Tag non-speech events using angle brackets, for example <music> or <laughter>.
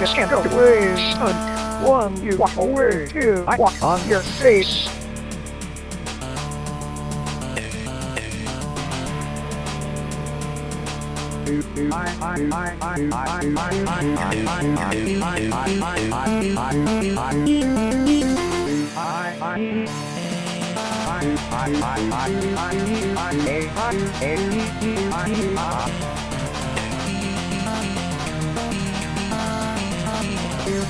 this can't go waste. One, you walk away, two, I walk on your face. <laughs>